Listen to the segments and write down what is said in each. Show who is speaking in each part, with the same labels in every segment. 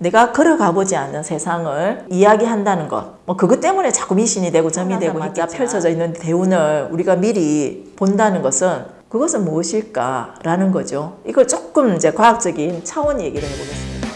Speaker 1: 내가 걸어가 보지 않는 세상을 이야기한다는 것. 뭐 그것 때문에 자꾸 미신이 되고 점이 되고 진짜 펼쳐져 있는 대운을 우리가 미리 본다는 것은 그것은 무엇일까라는 거죠. 이걸 조금 이제 과학적인 차원 얘기를 해보겠습니다.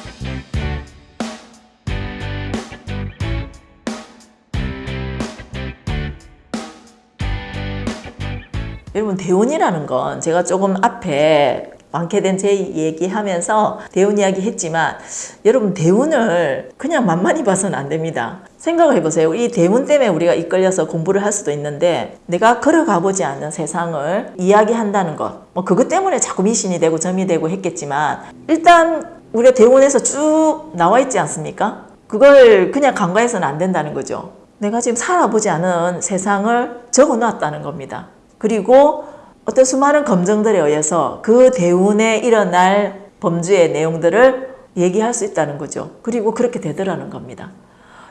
Speaker 1: 여러분 대운이라는 건 제가 조금 앞에 많게된 제 얘기하면서 대운 이야기 했지만 여러분 대운을 그냥 만만히 봐서는 안 됩니다. 생각을 해보세요. 이 대운 때문에 우리가 이끌려서 공부를 할 수도 있는데 내가 걸어가 보지 않는 세상을 이야기한다는 것. 뭐 그것 때문에 자꾸 미신이 되고 점이 되고 했겠지만 일단 우리가 대운에서 쭉 나와 있지 않습니까? 그걸 그냥 간과해서는 안 된다는 거죠. 내가 지금 살아보지 않은 세상을 적어 놨다는 겁니다. 그리고 어떤 수많은 검증들에 의해서 그 대운에 일어날 범죄의 내용들을 얘기할 수 있다는 거죠. 그리고 그렇게 되더라는 겁니다.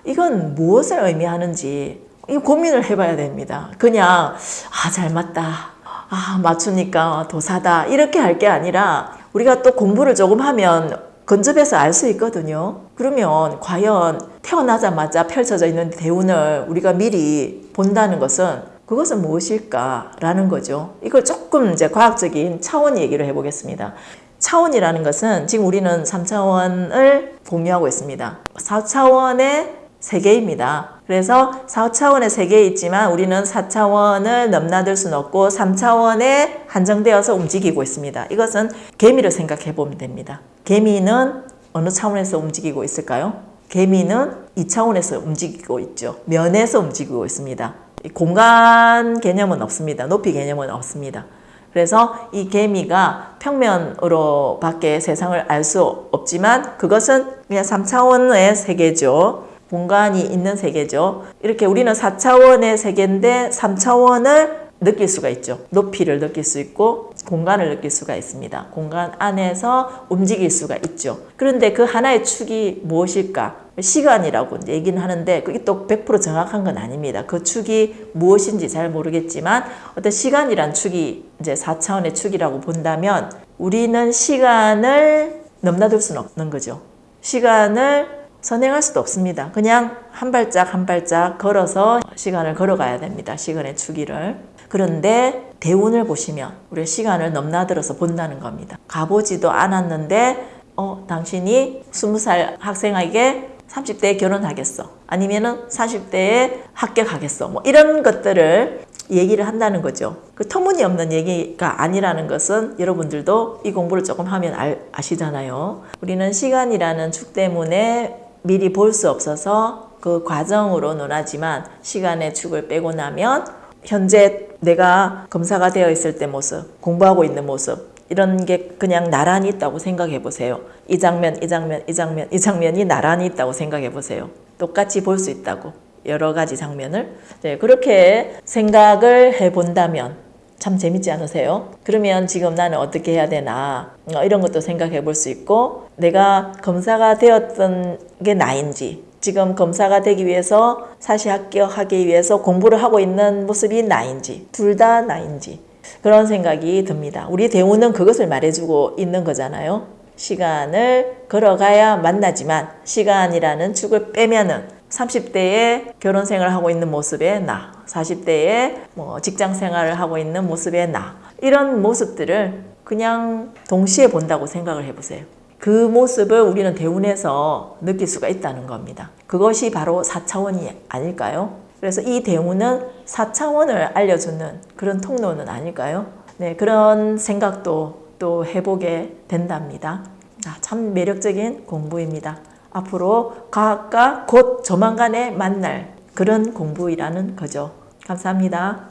Speaker 1: 이건 무엇을 의미하는지 이 고민을 해봐야 됩니다. 그냥 아 잘 맞다. 아 맞추니까 도사다. 이렇게 할 게 아니라 우리가 또 공부를 조금 하면 건접해서 알 수 있거든요. 그러면 과연 태어나자마자 펼쳐져 있는 대운을 우리가 미리 본다는 것은 그것은 무엇일까라는 거죠. 이걸 조금 이제 과학적인 차원 얘기를 해보겠습니다. 차원이라는 것은 지금 우리는 3차원을 공유하고 있습니다. 4차원의 세계입니다. 그래서 4차원의 세계에 있지만 우리는 4차원을 넘나들 수는 없고 3차원에 한정되어서 움직이고 있습니다. 이것은 개미를 생각해 보면 됩니다. 개미는 어느 차원에서 움직이고 있을까요? 개미는 2차원에서 움직이고 있죠. 면에서 움직이고 있습니다. 공간 개념은 없습니다. 높이 개념은 없습니다. 그래서 이 개미가 평면으로 밖에 세상을 알 수 없지만 그것은 그냥 3차원의 세계죠. 공간이 있는 세계죠. 이렇게 우리는 4차원의 세계인데 3차원을 느낄 수가 있죠. 높이를 느낄 수 있고 공간을 느낄 수가 있습니다. 공간 안에서 움직일 수가 있죠. 그런데 그 하나의 축이 무엇일까? 시간이라고 얘기는 하는데 그게 또 100% 정확한 건 아닙니다. 그 축이 무엇인지 잘 모르겠지만 어떤 시간이란 축이 이제 4차원의 축이라고 본다면 우리는 시간을 넘나들 수는 없는 거죠. 시간을 선행할 수도 없습니다. 그냥 한 발짝 한 발짝 걸어서 시간을 걸어가야 됩니다. 시간의 주기를. 그런데 대운을 보시면 우리가 시간을 넘나들어서 본다는 겁니다. 가보지도 않았는데 어 당신이 20살 학생에게 30대에 결혼하겠어. 아니면은 40대에 합격하겠어. 뭐 이런 것들을 얘기를 한다는 거죠. 그 터무니없는 얘기가 아니라는 것은 여러분들도 이 공부를 조금 하면 알, 아시잖아요. 우리는 시간이라는 축 때문에 미리 볼 수 없어서 그 과정으로 논하지만 시간의 축을 빼고 나면 현재 내가 검사가 되어 있을 때 모습, 공부하고 있는 모습, 이런 게 그냥 나란히 있다고 생각해 보세요. 이 장면, 이 장면, 이 장면, 이 장면이 나란히 있다고 생각해 보세요. 똑같이 볼 수 있다고. 여러 가지 장면을. 네, 그렇게 생각을 해 본다면 참 재밌지 않으세요? 그러면 지금 나는 어떻게 해야 되나 어, 이런 것도 생각해 볼 수 있고 내가 검사가 되었던 게 나인지 지금 검사가 되기 위해서 사시 합격하기 위해서 공부를 하고 있는 모습이 나인지 둘 다 나인지 그런 생각이 듭니다. 우리 대우는 그것을 말해주고 있는 거잖아요. 시간을 걸어가야 만나지만 시간이라는 축을 빼면은 30대에 결혼 생활을 하고 있는 모습의 나, 40대에 뭐 직장 생활을 하고 있는 모습의 나, 이런 모습들을 그냥 동시에 본다고 생각을 해보세요. 그 모습을 우리는 대운에서 느낄 수가 있다는 겁니다. 그것이 바로 4차원이 아닐까요? 그래서 이 대운은 4차원을 알려주는 그런 통로는 아닐까요? 네, 그런 생각도 또 해보게 된답니다. 아, 참 매력적인 공부입니다. 앞으로 과학과 곧 조만간에 만날 그런 공부이라는 거죠. 감사합니다.